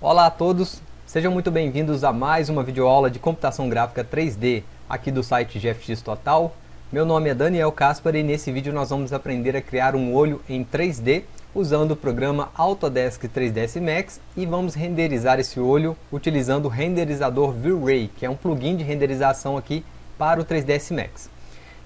Olá a todos, sejam muito bem-vindos a mais uma videoaula de computação gráfica 3D aqui do site GFX Total. Meu nome é Daniel Caspar e nesse vídeo nós vamos aprender a criar um olho em 3D usando o programa Autodesk 3ds Max e vamos renderizar esse olho utilizando o renderizador V-Ray, que é um plugin de renderização aqui para o 3ds Max.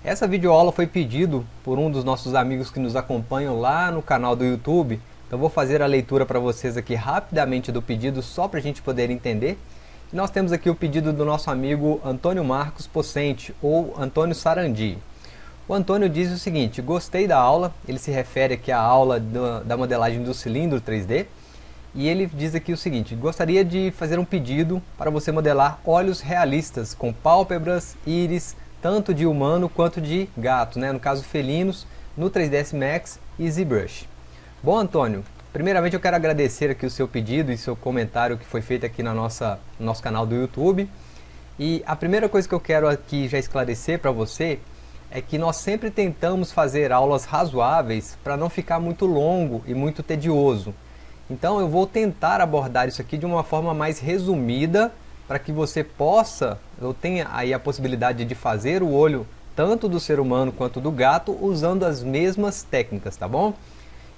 Essa videoaula foi pedido por um dos nossos amigos que nos acompanham lá no canal do YouTube, então vou fazer a leitura para vocês aqui rapidamente do pedido só para a gente poder entender. E nós temos aqui o pedido do nosso amigo Antônio Marcos Pocente, ou Antônio Sarandi. O Antônio diz o seguinte, gostei da aula, ele se refere aqui à aula do, da modelagem do cilindro 3D, e ele diz aqui o seguinte, gostaria de fazer um pedido para você modelar olhos realistas, com pálpebras, íris, tanto de humano quanto de gato, né? no caso felinos, no 3ds Max e ZBrush. Bom Antônio, primeiramente eu quero agradecer aqui o seu pedido e seu comentário que foi feito aqui na nossa, no nosso canal do YouTube. E a primeira coisa que eu quero aqui já esclarecer para você é que nós sempre tentamos fazer aulas razoáveis para não ficar muito longo e muito tedioso. Então eu vou tentar abordar isso aqui de uma forma mais resumida para que você possa, ou tenha aí a possibilidade de fazer o olho tanto do ser humano quanto do gato usando as mesmas técnicas, tá bom?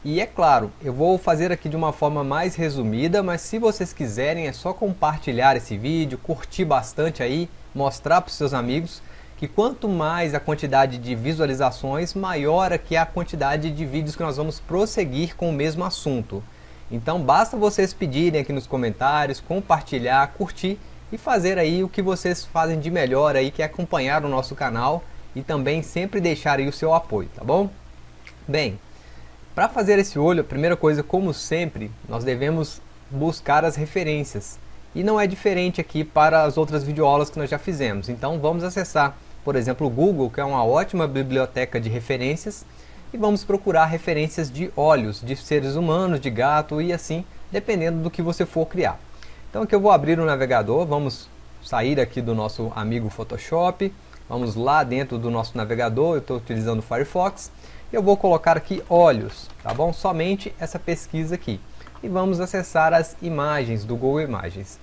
E é claro, eu vou fazer aqui de uma forma mais resumida, mas se vocês quiserem é só compartilhar esse vídeo, curtir bastante aí, mostrar para os seus amigos, que quanto mais a quantidade de visualizações, maior aqui é a quantidade de vídeos que nós vamos prosseguir com o mesmo assunto. Então basta vocês pedirem aqui nos comentários, compartilhar, curtir e fazer aí o que vocês fazem de melhor aí, que é acompanhar o nosso canal e também sempre deixar aí o seu apoio, tá bom? Bem, para fazer esse olho, a primeira coisa, como sempre, nós devemos buscar as referências. E não é diferente aqui para as outras videoaulas que nós já fizemos. Então vamos acessar, por exemplo, o Google, que é uma ótima biblioteca de referências, e vamos procurar referências de olhos, de seres humanos, de gato e assim, dependendo do que você for criar. Então aqui eu vou abrir o navegador, vamos sair aqui do nosso amigo Photoshop, vamos lá dentro do nosso navegador, eu estou utilizando o Firefox, eu vou colocar aqui olhos, tá bom? Somente essa pesquisa aqui. E vamos acessar as imagens do Google Imagens.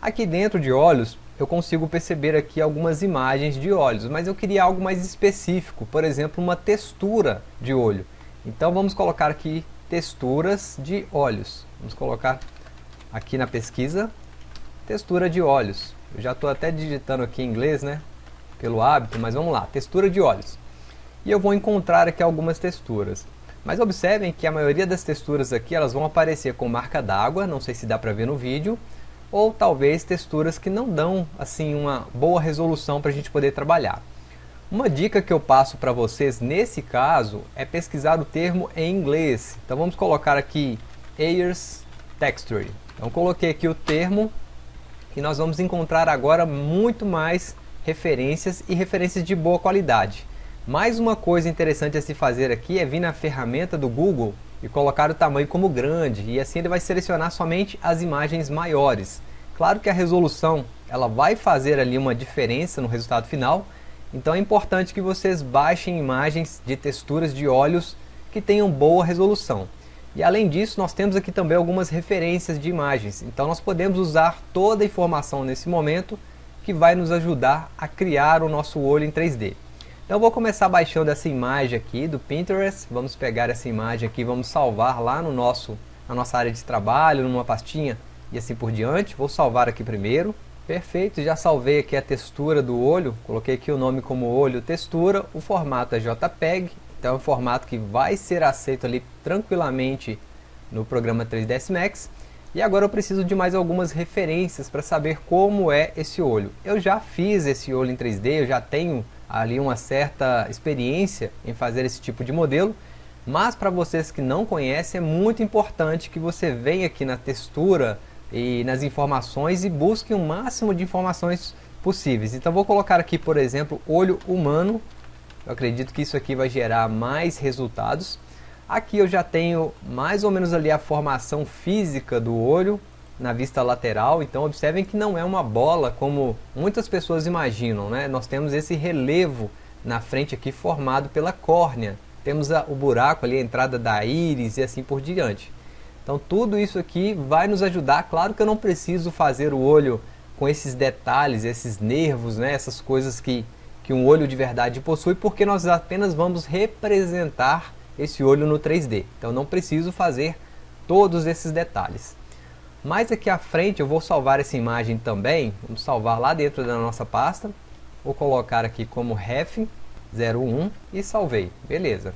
Aqui dentro de olhos, eu consigo perceber aqui algumas imagens de olhos, mas eu queria algo mais específico, por exemplo, uma textura de olho. Então vamos colocar aqui texturas de olhos. Vamos colocar aqui na pesquisa, textura de olhos. Eu já estou até digitando aqui em inglês, né? Pelo hábito, mas vamos lá, textura de olhos. E eu vou encontrar aqui algumas texturas. Mas observem que a maioria das texturas aqui, elas vão aparecer com marca d'água, não sei se dá para ver no vídeo, ou talvez texturas que não dão assim uma boa resolução para a gente poder trabalhar. Uma dica que eu passo para vocês nesse caso é pesquisar o termo em inglês. Então vamos colocar aqui Ayers Texture. Então coloquei aqui o termo e nós vamos encontrar agora muito mais referências e referências de boa qualidade. Mais uma coisa interessante a se fazer aqui é vir na ferramenta do Google e colocar o tamanho como grande e assim ele vai selecionar somente as imagens maiores. Claro que a resolução ela vai fazer ali uma diferença no resultado final, então é importante que vocês baixem imagens de texturas de olhos que tenham boa resolução. E além disso, nós temos aqui também algumas referências de imagens, então nós podemos usar toda a informação nesse momento que vai nos ajudar a criar o nosso olho em 3D. Então vou começar baixando essa imagem aqui do Pinterest, vamos pegar essa imagem aqui, vamos salvar lá no nosso, na nossa área de trabalho, numa pastinha e assim por diante. Vou salvar aqui primeiro. Perfeito, já salvei aqui a textura do olho, coloquei aqui o nome como olho textura, o formato é JPEG, então é um formato que vai ser aceito ali tranquilamente no programa 3ds Max. E agora eu preciso de mais algumas referências para saber como é esse olho. Eu já fiz esse olho em 3D, eu já tenho ali uma certa experiência em fazer esse tipo de modelo, mas para vocês que não conhecem, é muito importante que você venha aqui na textura e nas informações e busque o máximo de informações possíveis. Então vou colocar aqui, por exemplo, olho humano. Eu acredito que isso aqui vai gerar mais resultados. Aqui eu já tenho mais ou menos ali a formação física do olho, na vista lateral, então observem que não é uma bola como muitas pessoas imaginam, né? Nós temos esse relevo na frente aqui formado pela córnea. Temos a, o buraco ali, a entrada da íris e assim por diante. Então tudo isso aqui vai nos ajudar, claro que eu não preciso fazer o olho com esses detalhes, esses nervos, né, essas coisas que, que um olho de verdade possui, porque nós apenas vamos representar esse olho no 3D. Então não preciso fazer todos esses detalhes. Mais aqui à frente eu vou salvar essa imagem também, vamos salvar lá dentro da nossa pasta, vou colocar aqui como ref 01 e salvei, beleza.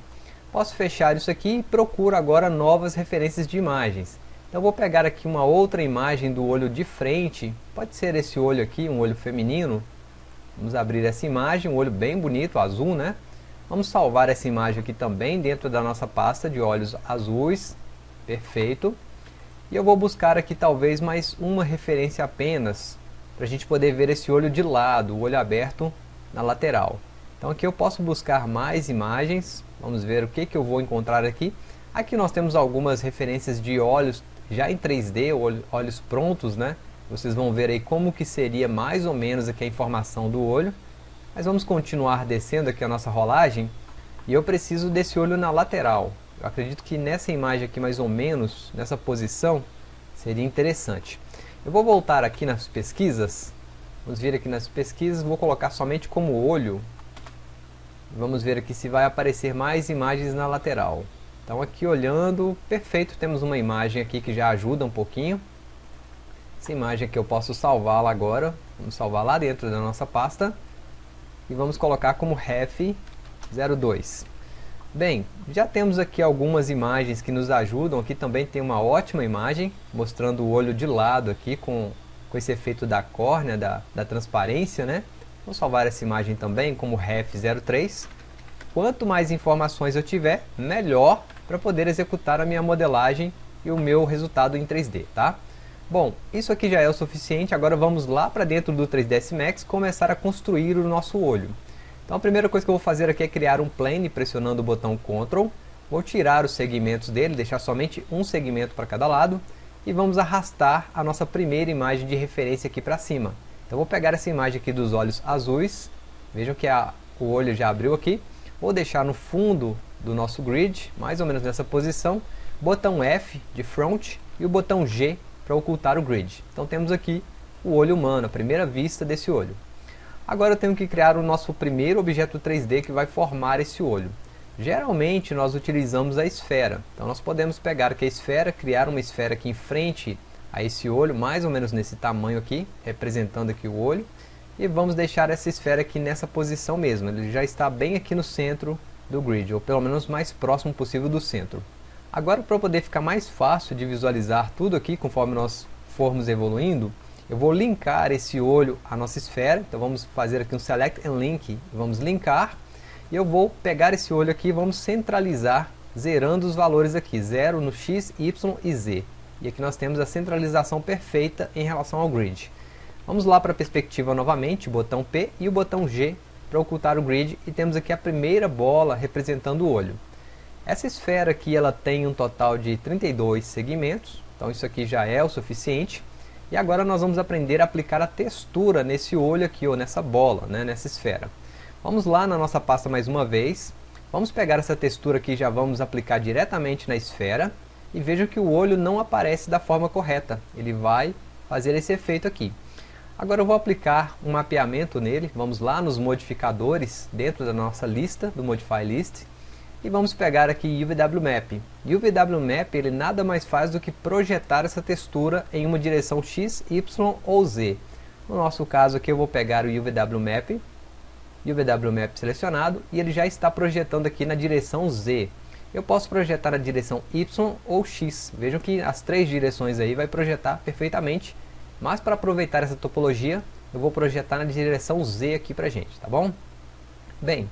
Posso fechar isso aqui e procuro agora novas referências de imagens. Então vou pegar aqui uma outra imagem do olho de frente, pode ser esse olho aqui, um olho feminino. Vamos abrir essa imagem, um olho bem bonito, azul, né? Vamos salvar essa imagem aqui também dentro da nossa pasta de olhos azuis. Perfeito. E eu vou buscar aqui talvez mais uma referência apenas, para a gente poder ver esse olho de lado, o olho aberto na lateral. Então aqui eu posso buscar mais imagens, vamos ver o que, que eu vou encontrar aqui. Aqui nós temos algumas referências de olhos já em 3D, olhos prontos, né? Vocês vão ver aí como que seria mais ou menos aqui a informação do olho. Mas vamos continuar descendo aqui a nossa rolagem. E eu preciso desse olho na lateral. Eu acredito que nessa imagem aqui, mais ou menos, nessa posição, seria interessante. Eu vou voltar aqui nas pesquisas. Vamos vir aqui nas pesquisas, vou colocar somente como olho. Vamos ver aqui se vai aparecer mais imagens na lateral. Então aqui olhando, perfeito, temos uma imagem aqui que já ajuda um pouquinho. Essa imagem aqui eu posso salvá-la agora. Vamos salvar lá dentro da nossa pasta. E vamos colocar como ref 02. Bem, já temos aqui algumas imagens que nos ajudam. Aqui também tem uma ótima imagem, mostrando o olho de lado aqui com, com esse efeito da córnea, da, da transparência, né? Vou salvar essa imagem também como ref03. Quanto mais informações eu tiver, melhor para poder executar a minha modelagem e o meu resultado em 3D, tá? Bom, isso aqui já é o suficiente, agora vamos lá para dentro do 3ds Max começar a construir o nosso olho. Então a primeira coisa que eu vou fazer aqui é criar um plane pressionando o botão Ctrl. Vou tirar os segmentos dele, deixar somente um segmento para cada lado. E vamos arrastar a nossa primeira imagem de referência aqui para cima. Então vou pegar essa imagem aqui dos olhos azuis. Vejam que a, o olho já abriu aqui. Vou deixar no fundo do nosso grid, mais ou menos nessa posição. Botão F de front e o botão G para ocultar o grid. Então temos aqui o olho humano, a primeira vista desse olho. Agora eu tenho que criar o nosso primeiro objeto 3D que vai formar esse olho. Geralmente nós utilizamos a esfera. Então nós podemos pegar aqui a esfera, criar uma esfera aqui em frente a esse olho, mais ou menos nesse tamanho aqui, representando aqui o olho. E vamos deixar essa esfera aqui nessa posição mesmo. Ele já está bem aqui no centro do grid, ou pelo menos mais próximo possível do centro. Agora para poder ficar mais fácil de visualizar tudo aqui conforme nós formos evoluindo, eu vou linkar esse olho à nossa esfera, então vamos fazer aqui um Select and Link, vamos linkar, e eu vou pegar esse olho aqui e vamos centralizar, zerando os valores aqui, 0 no X, Y e Z. E aqui nós temos a centralização perfeita em relação ao grid. Vamos lá para a perspectiva novamente, botão P e o botão G para ocultar o grid, e temos aqui a primeira bola representando o olho. Essa esfera aqui ela tem um total de 32 segmentos, então isso aqui já é o suficiente. E agora nós vamos aprender a aplicar a textura nesse olho aqui, ou nessa bola, né, nessa esfera. Vamos lá na nossa pasta mais uma vez. Vamos pegar essa textura aqui e já vamos aplicar diretamente na esfera. E veja que o olho não aparece da forma correta. Ele vai fazer esse efeito aqui. Agora eu vou aplicar um mapeamento nele. Vamos lá nos modificadores, dentro da nossa lista, do Modify List. E vamos pegar aqui UVW Map. UVW Map ele nada mais faz do que projetar essa textura em uma direção X, Y ou Z. No nosso caso aqui eu vou pegar o UVW Map, UVW Map selecionado, e ele já está projetando aqui na direção Z. Eu posso projetar na direção Y ou X. Vejam que as três direções aí vai projetar perfeitamente. Mas para aproveitar essa topologia, eu vou projetar na direção Z aqui pra gente, tá bom? Bem,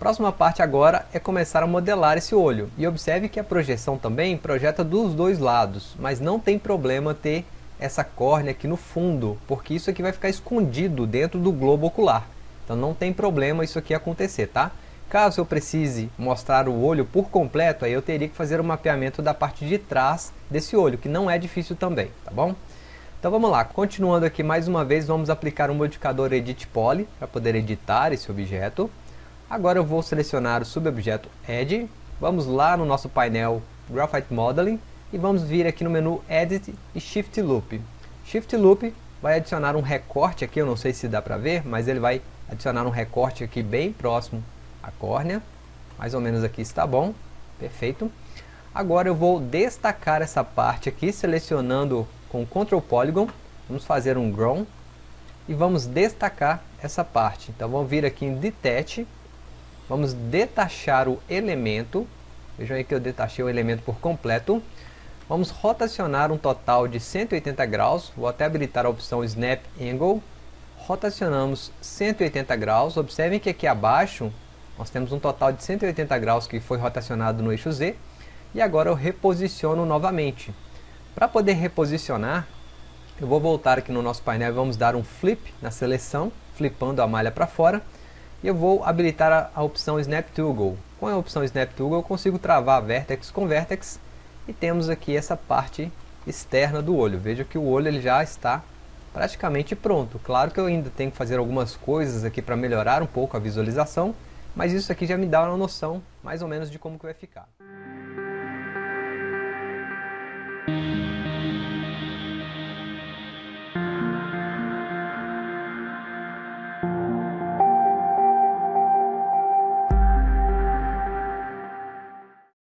Próxima parte agora é começar a modelar esse olho. E observe que a projeção também projeta dos dois lados, mas não tem problema ter essa córnea aqui no fundo, porque isso aqui vai ficar escondido dentro do globo ocular. Então não tem problema isso aqui acontecer, tá? Caso eu precise mostrar o olho por completo, aí eu teria que fazer o um mapeamento da parte de trás desse olho, que não é difícil também, tá bom? Então vamos lá, continuando aqui mais uma vez, vamos aplicar o um modificador Edit Poly para poder editar esse objeto. Agora eu vou selecionar o subobjeto Edge, vamos lá no nosso painel Graphite Modeling, e vamos vir aqui no menu Edit e Shift Loop. Shift Loop vai adicionar um recorte aqui, eu não sei se dá para ver, mas ele vai adicionar um recorte aqui bem próximo à córnea, mais ou menos aqui está bom, perfeito. Agora eu vou destacar essa parte aqui, selecionando com Ctrl Polygon, vamos fazer um Grown, e vamos destacar essa parte. Então vamos vir aqui em Detach, vamos detachar o elemento, vejam aí que eu detachei o elemento por completo, vamos rotacionar um total de 180 graus, vou até habilitar a opção Snap Angle, rotacionamos 180 graus, observem que aqui abaixo nós temos um total de 180 graus que foi rotacionado no eixo Z, e agora eu reposiciono novamente. Para poder reposicionar, eu vou voltar aqui no nosso painel e vamos dar um flip na seleção, flipando a malha para fora. E eu vou habilitar a, a opção Snap Toggle. Com a opção Snap Toggle eu consigo travar Vertex com Vertex. E temos aqui essa parte externa do olho. Veja que o olho ele já está praticamente pronto. Claro que eu ainda tenho que fazer algumas coisas aqui para melhorar um pouco a visualização. Mas isso aqui já me dá uma noção mais ou menos de como que vai ficar.